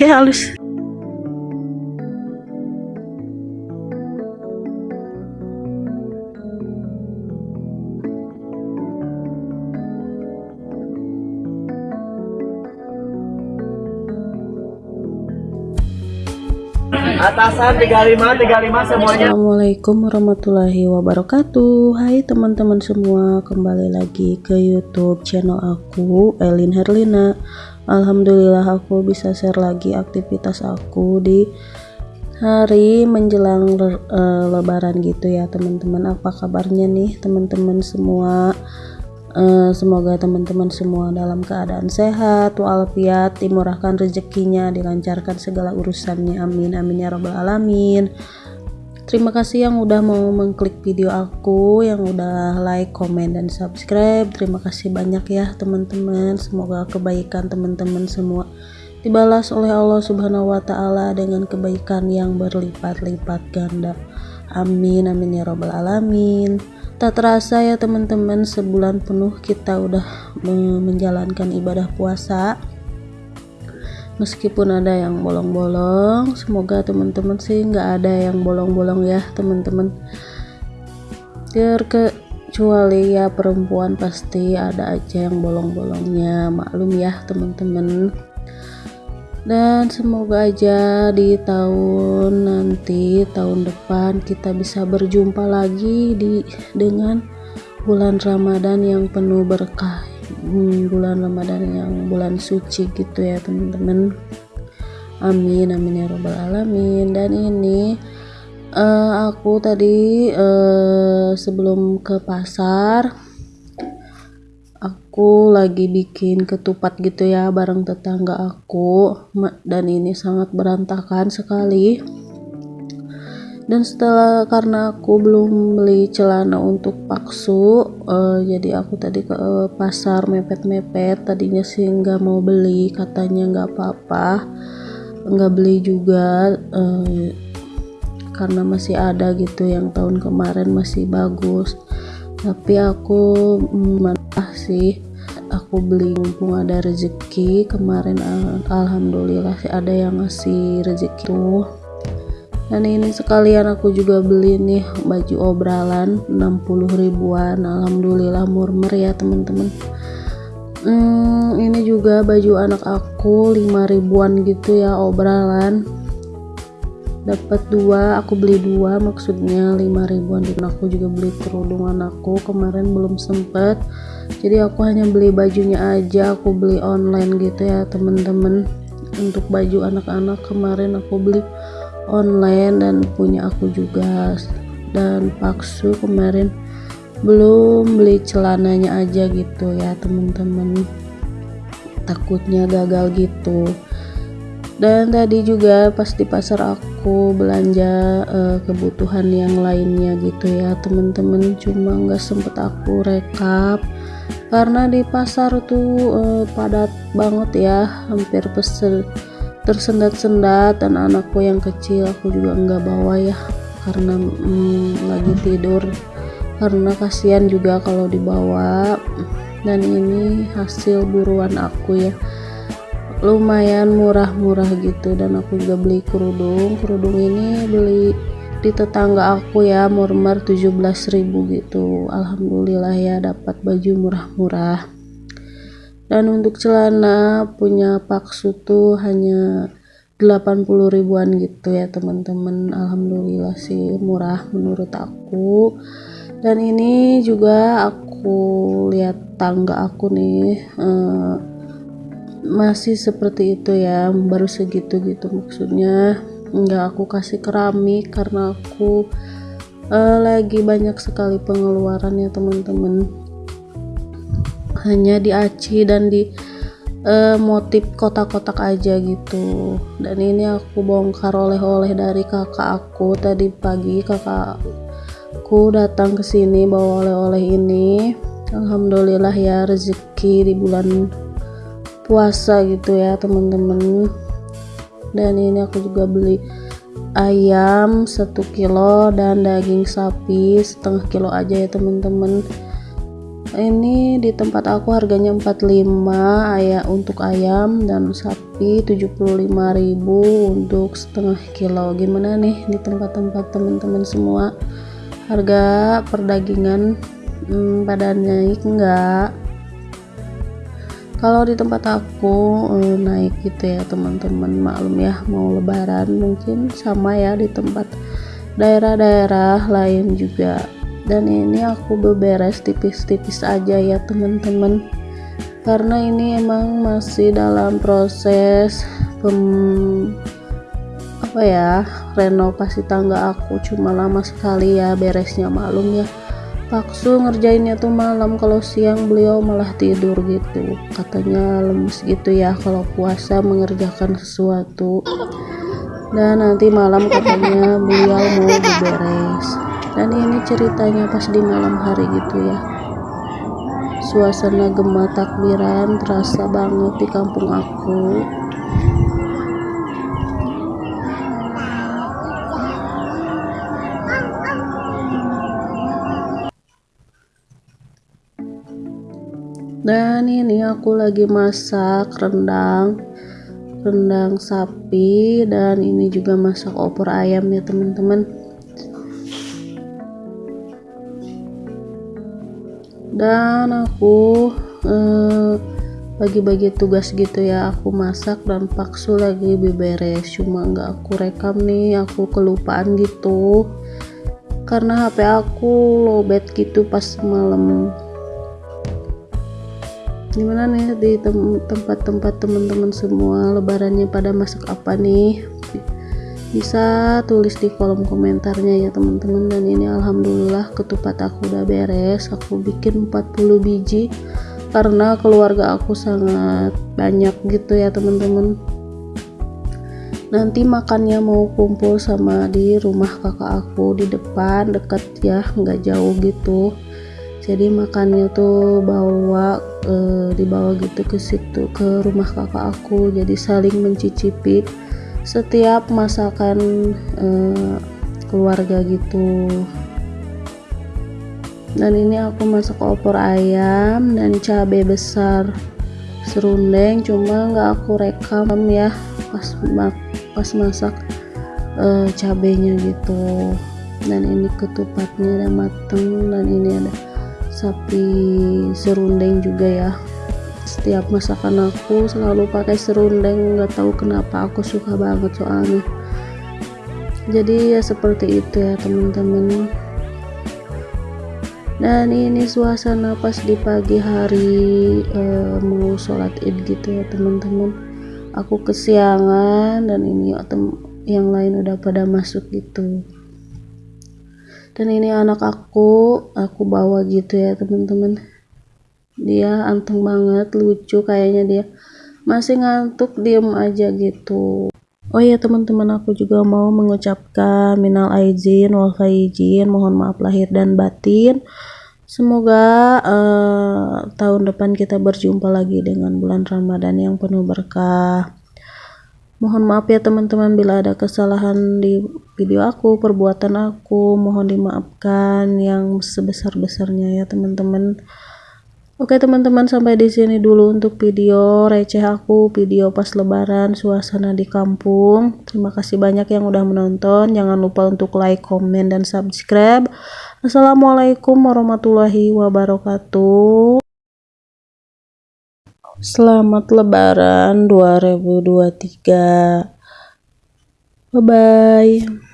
oke halus. Atasan 35 35 semuanya. Assalamualaikum warahmatullahi wabarakatuh. Hai teman-teman semua Kembali lagi ke youtube channel aku Elin Herlina Alhamdulillah aku bisa share lagi aktivitas aku di hari menjelang uh, lebaran gitu ya teman-teman Apa kabarnya nih teman-teman semua Uh, semoga teman-teman semua dalam keadaan sehat, walafiat, dimurahkan rezekinya, dilancarkan segala urusannya. Amin, amin ya robbal alamin. Terima kasih yang udah mau mengklik video aku, yang udah like, komen, dan subscribe. Terima kasih banyak ya teman-teman. Semoga kebaikan teman-teman semua dibalas oleh Allah Subhanahu wa Ta'ala dengan kebaikan yang berlipat-lipat ganda. Amin, amin ya robbal alamin. Tak terasa ya teman-teman sebulan penuh kita udah menjalankan ibadah puasa meskipun ada yang bolong-bolong semoga teman-teman sih nggak ada yang bolong-bolong ya teman-teman. Terkecuali ya perempuan pasti ada aja yang bolong-bolongnya maklum ya teman-teman. Dan semoga aja di tahun nanti tahun depan kita bisa berjumpa lagi di dengan bulan Ramadan yang penuh berkah bulan Ramadan yang bulan suci gitu ya teman-teman. Amin amin ya robbal alamin. Dan ini uh, aku tadi uh, sebelum ke pasar aku lagi bikin ketupat gitu ya bareng tetangga aku. Dan ini sangat berantakan sekali dan setelah karena aku belum beli celana untuk paksu uh, jadi aku tadi ke uh, pasar mepet-mepet. Tadinya sih nggak mau beli katanya nggak apa-apa nggak beli juga uh, karena masih ada gitu yang tahun kemarin masih bagus. Tapi aku mentah sih aku beli mumpung ada rezeki. Kemarin alhamdulillah sih ada yang ngasih rezeki. tuh dan ini sekalian aku juga beli nih baju obralan 60 ribuan. Alhamdulillah murmer ya teman-teman. Hmm, ini juga baju anak aku 5 ribuan gitu ya obralan. Dapat dua aku beli dua maksudnya 5 ribuan. Dan aku juga beli kerudung anakku kemarin belum sempet. Jadi aku hanya beli bajunya aja aku beli online gitu ya temen-temen untuk baju anak-anak kemarin aku beli online dan punya aku juga. Dan paksu kemarin belum beli celananya aja gitu ya temen-temen. Takutnya gagal gitu. Dan tadi juga pas di pasar aku belanja uh, kebutuhan yang lainnya gitu ya temen-temen. Cuma nggak sempet aku rekap. Karena di pasar tuh uh, padat banget ya hampir pesel tersendat-sendat dan anakku yang kecil aku juga nggak bawa ya karena hmm, lagi tidur. Karena kasihan juga kalau dibawa. Dan ini hasil buruan aku ya. Lumayan murah-murah gitu dan aku juga beli kerudung. Kerudung ini beli di tetangga aku ya murmur 17.000 gitu. Alhamdulillah ya dapat baju murah-murah dan untuk celana punya paksu tuh hanya 80 ribuan gitu ya teman-teman. Alhamdulillah sih murah menurut aku. Dan ini juga aku lihat tangga aku nih eh, masih seperti itu ya baru segitu gitu maksudnya. Nggak aku kasih keramik karena aku uh, lagi banyak sekali pengeluaran ya teman-teman hanya di aci dan di uh, motif kotak-kotak aja gitu. Dan ini aku bongkar oleh-oleh dari kakak aku tadi pagi. Kakakku datang ke sini bawa oleh-oleh ini. Alhamdulillah ya rezeki di bulan puasa gitu ya teman-teman. Dan ini aku juga beli ayam satu kilo dan daging sapi setengah kilo aja ya teman-teman ini di tempat aku harganya 45 ayam untuk ayam dan sapi 75.000 untuk setengah kilo. Gimana nih di tempat-tempat teman-teman semua? Harga perdagingan hmm, pada naik enggak kalau di tempat aku eh, naik gitu ya teman-teman. Maklum ya mau lebaran mungkin sama ya di tempat daerah-daerah lain juga dan ini aku beberes tipis-tipis aja ya teman-teman. Karena ini emang masih dalam proses pem apa ya renovasi tangga aku. Cuma lama sekali ya beresnya maklum ya. Paksu ngerjainnya tuh malam kalau siang beliau malah tidur gitu. Katanya lemes gitu ya kalau puasa mengerjakan sesuatu. Dan nanti malam katanya beliau mau beberes dan ini ceritanya pas di malam hari gitu ya. Suasana gemah takbiran terasa banget di kampung aku. Dan ini aku lagi masak rendang rendang sapi dan ini juga masak opor ayam ya teman-teman dan aku eh, bagi-bagi tugas gitu ya aku masak dan paksu lagi beberes. Cuma nggak aku rekam nih aku kelupaan gitu. Karena HP aku lowbat gitu pas malam. Gimana nih di tempat-tempat teman-teman semua? Lebarannya pada masak apa nih bisa tulis di kolom komentarnya ya teman-teman. Dan ini alhamdulillah ketupat aku udah beres. Aku bikin 40 biji karena keluarga aku sangat banyak gitu ya teman-teman. Nanti makannya mau kumpul sama di rumah kakak aku di depan deket ya nggak jauh gitu. Jadi makannya tuh bawa e, dibawa gitu ke situ ke rumah kakak aku. Jadi saling mencicipi setiap masakan e, keluarga gitu. Dan ini aku masak opor ayam dan cabai besar serundeng cuma nggak aku rekam ya pas pas masak e, cabenya gitu. Dan ini ketupatnya udah mateng dan ini ada sapi serundeng juga ya setiap masakan aku selalu pakai serundeng nggak tahu kenapa aku suka banget soalnya. Jadi ya seperti itu ya teman-teman. Dan ini suasana pas di pagi hari eh, mau sholat id gitu ya teman-teman. Aku kesiangan dan ini yang lain udah pada masuk gitu. Dan ini anak aku aku bawa gitu ya teman-teman dia anteng banget lucu kayaknya dia. Masih ngantuk diem aja gitu. Oh ya teman-teman aku juga mau mengucapkan minal aizin wal faizin mohon maaf lahir dan batin. Semoga uh, tahun depan kita berjumpa lagi dengan bulan Ramadan yang penuh berkah. Mohon maaf ya teman-teman bila ada kesalahan di video aku, perbuatan aku, mohon dimaafkan yang sebesar-besarnya ya teman-teman. Oke teman-teman sampai di sini dulu untuk video receh aku, video pas lebaran, suasana di kampung. Terima kasih banyak yang udah menonton. Jangan lupa untuk like, komen, dan subscribe. Assalamualaikum warahmatullahi wabarakatuh. Selamat Lebaran 2023. Bye bye.